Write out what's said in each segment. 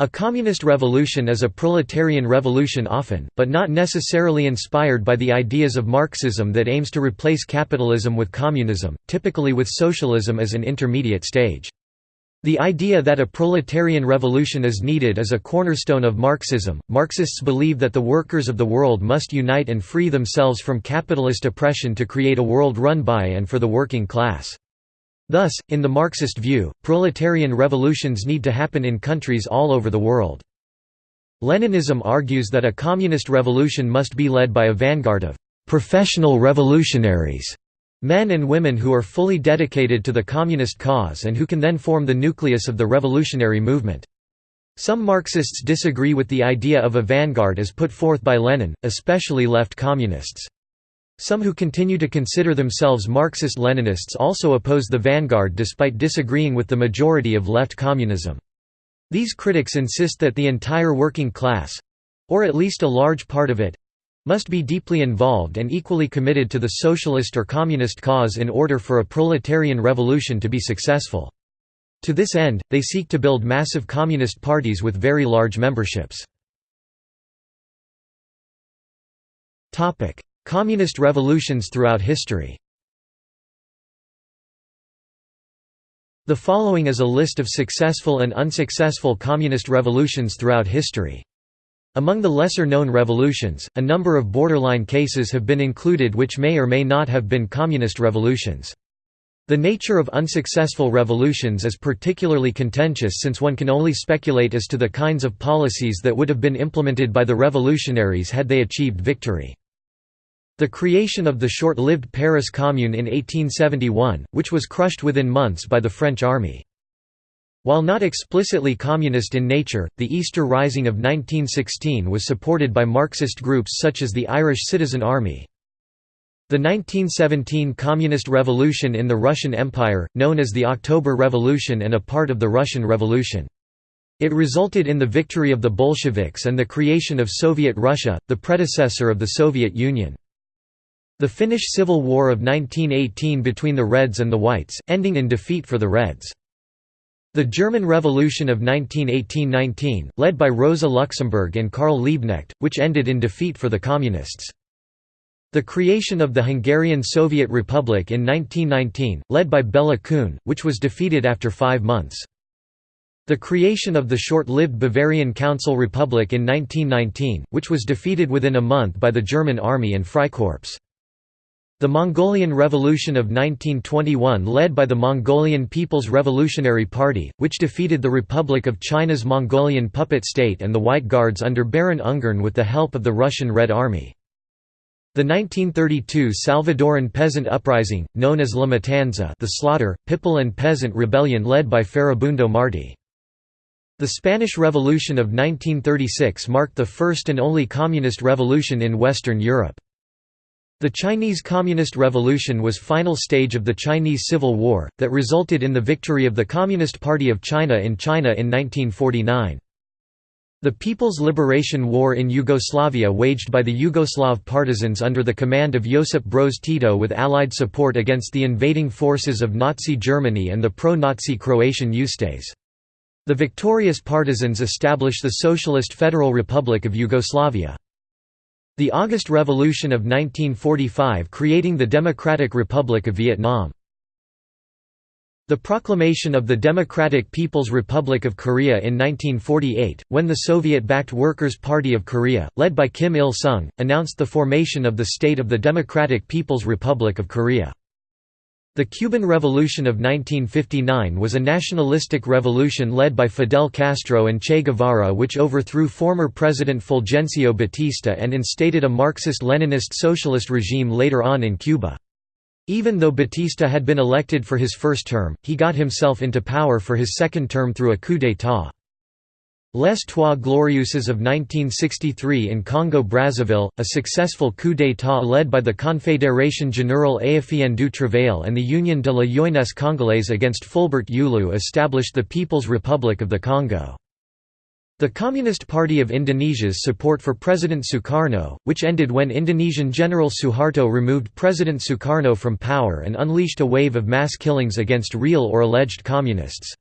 A communist revolution is a proletarian revolution often, but not necessarily inspired by the ideas of Marxism that aims to replace capitalism with communism, typically with socialism as an intermediate stage. The idea that a proletarian revolution is needed is a cornerstone of Marxism. Marxists believe that the workers of the world must unite and free themselves from capitalist oppression to create a world run by and for the working class. Thus, in the Marxist view, proletarian revolutions need to happen in countries all over the world. Leninism argues that a communist revolution must be led by a vanguard of «professional revolutionaries» men and women who are fully dedicated to the communist cause and who can then form the nucleus of the revolutionary movement. Some Marxists disagree with the idea of a vanguard as put forth by Lenin, especially left communists. Some who continue to consider themselves Marxist-Leninists also oppose the vanguard despite disagreeing with the majority of left communism. These critics insist that the entire working class—or at least a large part of it—must be deeply involved and equally committed to the socialist or communist cause in order for a proletarian revolution to be successful. To this end, they seek to build massive communist parties with very large memberships. Communist revolutions throughout history The following is a list of successful and unsuccessful communist revolutions throughout history. Among the lesser-known revolutions, a number of borderline cases have been included which may or may not have been communist revolutions. The nature of unsuccessful revolutions is particularly contentious since one can only speculate as to the kinds of policies that would have been implemented by the revolutionaries had they achieved victory. The creation of the short-lived Paris Commune in 1871, which was crushed within months by the French army. While not explicitly communist in nature, the Easter Rising of 1916 was supported by Marxist groups such as the Irish Citizen Army. The 1917 Communist Revolution in the Russian Empire, known as the October Revolution and a part of the Russian Revolution. It resulted in the victory of the Bolsheviks and the creation of Soviet Russia, the predecessor of the Soviet Union. The Finnish Civil War of 1918 between the Reds and the Whites, ending in defeat for the Reds. The German Revolution of 1918–19, led by Rosa Luxemburg and Karl Liebknecht, which ended in defeat for the Communists. The creation of the Hungarian Soviet Republic in 1919, led by Bela Kun, which was defeated after five months. The creation of the short-lived Bavarian Council Republic in 1919, which was defeated within a month by the German Army and Freikorps. The Mongolian Revolution of 1921 led by the Mongolian People's Revolutionary Party, which defeated the Republic of China's Mongolian puppet state and the White Guards under Baron Ungern with the help of the Russian Red Army. The 1932 Salvadoran peasant uprising, known as La Matanza the slaughter, Pipil and peasant rebellion led by Farabundo Marti. The Spanish Revolution of 1936 marked the first and only communist revolution in Western Europe. The Chinese Communist Revolution was final stage of the Chinese Civil War, that resulted in the victory of the Communist Party of China in China in 1949. The People's Liberation War in Yugoslavia waged by the Yugoslav partisans under the command of Josip Broz Tito with Allied support against the invading forces of Nazi Germany and the pro-Nazi Croatian Ustase. The victorious partisans established the Socialist Federal Republic of Yugoslavia. The August Revolution of 1945 creating the Democratic Republic of Vietnam. The proclamation of the Democratic People's Republic of Korea in 1948, when the Soviet-backed Workers' Party of Korea, led by Kim Il-sung, announced the formation of the state of the Democratic People's Republic of Korea. The Cuban Revolution of 1959 was a nationalistic revolution led by Fidel Castro and Che Guevara which overthrew former President Fulgencio Batista and instated a Marxist-Leninist socialist regime later on in Cuba. Even though Batista had been elected for his first term, he got himself into power for his second term through a coup d'état. Les Trois Glorieuses of 1963 in Congo-Brazzaville, a successful coup d'état led by the Confédération Générale Africaine du Travail and the Union de la Jeunesse Congolaise against Fulbert Youlou established the People's Republic of the Congo. The Communist Party of Indonesia's support for President Sukarno, which ended when Indonesian General Suharto removed President Sukarno from power and unleashed a wave of mass killings against real or alleged communists.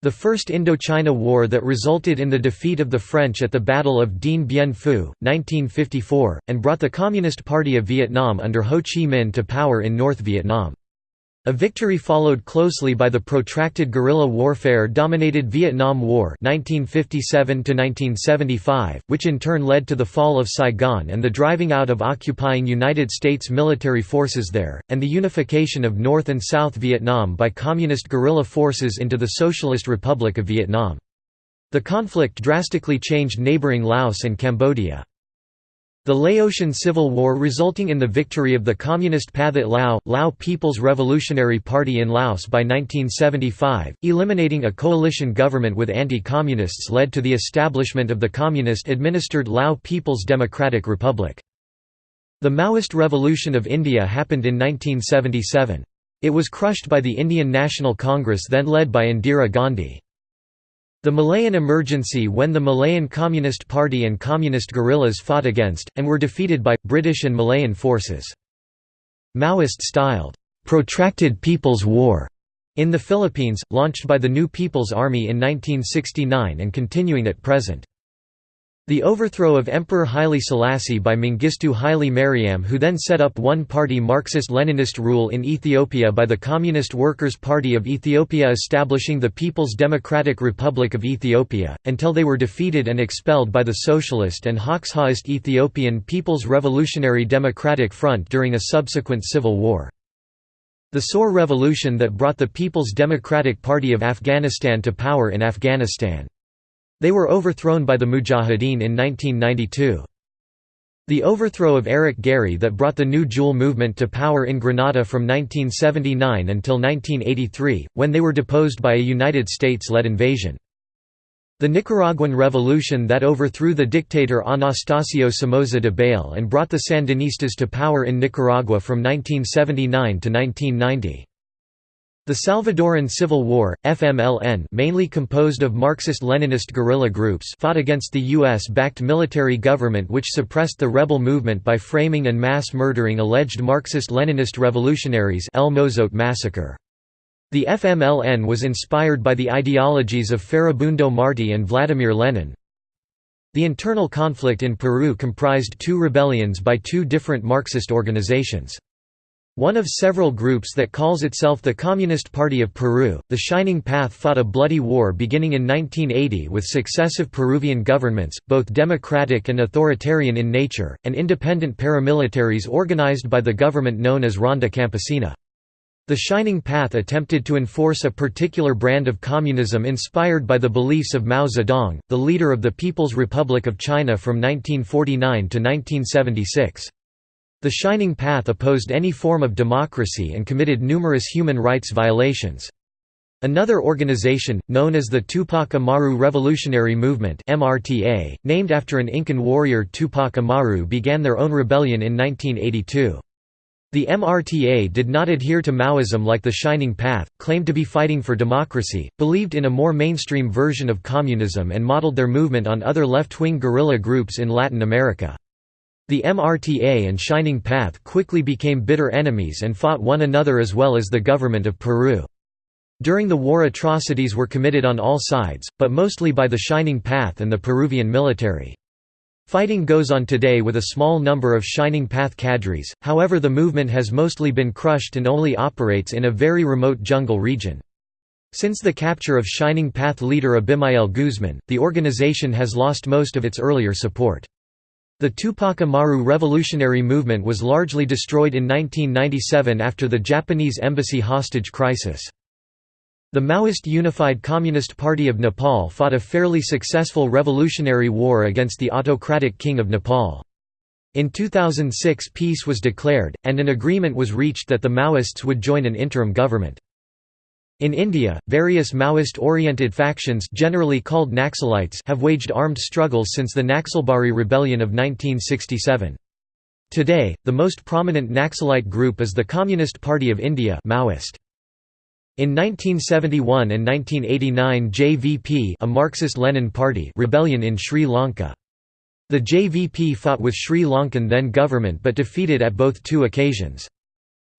The First Indochina War that resulted in the defeat of the French at the Battle of Dien Bien Phu, 1954, and brought the Communist Party of Vietnam under Ho Chi Minh to power in North Vietnam. A victory followed closely by the protracted guerrilla warfare-dominated Vietnam War 1957 which in turn led to the fall of Saigon and the driving out of occupying United States military forces there, and the unification of North and South Vietnam by Communist guerrilla forces into the Socialist Republic of Vietnam. The conflict drastically changed neighboring Laos and Cambodia. The Laotian Civil War resulting in the victory of the Communist Pathet Lao, Lao People's Revolutionary Party in Laos by 1975, eliminating a coalition government with anti-communists led to the establishment of the communist-administered Lao People's Democratic Republic. The Maoist Revolution of India happened in 1977. It was crushed by the Indian National Congress then led by Indira Gandhi. The Malayan emergency when the Malayan Communist Party and communist guerrillas fought against, and were defeated by, British and Malayan forces. Maoist-styled, "'Protracted People's War' in the Philippines, launched by the New People's Army in 1969 and continuing at present. The overthrow of Emperor Haile Selassie by Mengistu Haile Mariam who then set up one-party Marxist-Leninist rule in Ethiopia by the Communist Workers' Party of Ethiopia establishing the People's Democratic Republic of Ethiopia, until they were defeated and expelled by the Socialist and Hoxhaist Ethiopian People's Revolutionary Democratic Front during a subsequent civil war. The Saur Revolution that brought the People's Democratic Party of Afghanistan to power in Afghanistan. They were overthrown by the Mujahideen in 1992. The overthrow of Eric Gairy that brought the New Jewel movement to power in Grenada from 1979 until 1983, when they were deposed by a United States-led invasion. The Nicaraguan Revolution that overthrew the dictator Anastasio Somoza de Debayle and brought the Sandinistas to power in Nicaragua from 1979 to 1990. The Salvadoran Civil War, FMLN mainly composed of Marxist-Leninist guerrilla groups fought against the U.S.-backed military government which suppressed the rebel movement by framing and mass murdering alleged Marxist-Leninist revolutionaries El Mozote massacre. The FMLN was inspired by the ideologies of Farabundo Marti and Vladimir Lenin. The internal conflict in Peru comprised two rebellions by two different Marxist organizations. One of several groups that calls itself the Communist Party of Peru, the Shining Path fought a bloody war beginning in 1980 with successive Peruvian governments, both democratic and authoritarian in nature, and independent paramilitaries organized by the government known as Ronda Campesina. The Shining Path attempted to enforce a particular brand of communism inspired by the beliefs of Mao Zedong, the leader of the People's Republic of China from 1949 to 1976. The Shining Path opposed any form of democracy and committed numerous human rights violations. Another organization, known as the Tupac Amaru Revolutionary Movement MRTA, named after an Incan warrior Tupac Amaru began their own rebellion in 1982. The MRTA did not adhere to Maoism like the Shining Path, claimed to be fighting for democracy, believed in a more mainstream version of communism and modeled their movement on other left-wing guerrilla groups in Latin America. The MRTA and Shining Path quickly became bitter enemies and fought one another as well as the government of Peru. During the war atrocities were committed on all sides, but mostly by the Shining Path and the Peruvian military. Fighting goes on today with a small number of Shining Path cadres, however the movement has mostly been crushed and only operates in a very remote jungle region. Since the capture of Shining Path leader Abimael Guzman, the organization has lost most of its earlier support. The Tupac Amaru revolutionary movement was largely destroyed in 1997 after the Japanese embassy hostage crisis. The Maoist Unified Communist Party of Nepal fought a fairly successful revolutionary war against the autocratic King of Nepal. In 2006 peace was declared, and an agreement was reached that the Maoists would join an interim government. In India, various Maoist-oriented factions generally called Naxalites have waged armed struggles since the Naxalbari rebellion of 1967. Today, the most prominent Naxalite group is the Communist Party of India Maoist. In 1971 and 1989 JVP a Marxist-Lenin party rebellion in Sri Lanka. The JVP fought with Sri Lankan then government but defeated at both two occasions.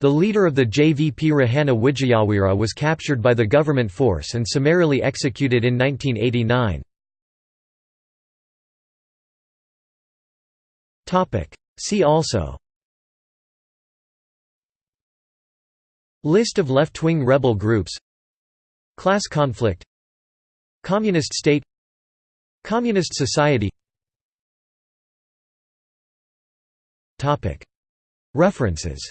The leader of the JVP Rohana Wijeweera was captured by the government force and summarily executed in 1989. See also List of left-wing rebel groups Class conflict Communist state Communist society References